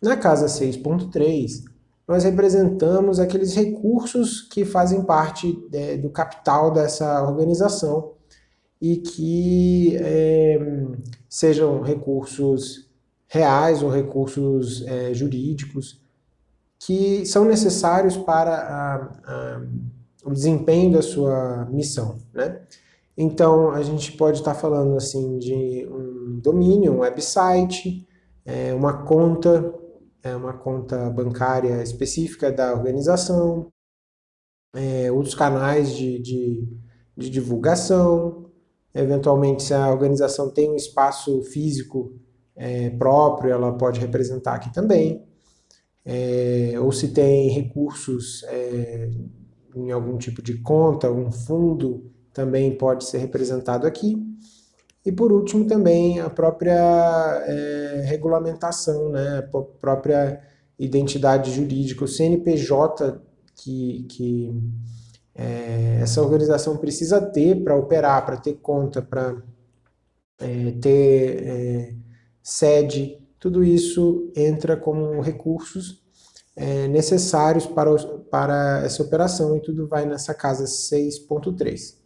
Na casa 6.3, nós representamos aqueles recursos que fazem parte é, do capital dessa organização e que é, sejam recursos reais ou recursos é, jurídicos que são necessários para a, a, o desempenho da sua missão. Né? Então, a gente pode estar falando assim de um domínio, um website, é, uma conta, é, uma conta bancária específica da organização, é, outros canais de, de, de divulgação, eventualmente se a organização tem um espaço físico é, próprio, ela pode representar aqui também, é, ou se tem recursos é, em algum tipo de conta, um fundo, também pode ser representado aqui. E por último também a própria é, regulamentação, né, a própria identidade jurídica, o CNPJ que, que é, essa organização precisa ter para operar, para ter conta, para é, ter é, sede, tudo isso entra como recursos é, necessários para, para essa operação e tudo vai nessa casa 6.3.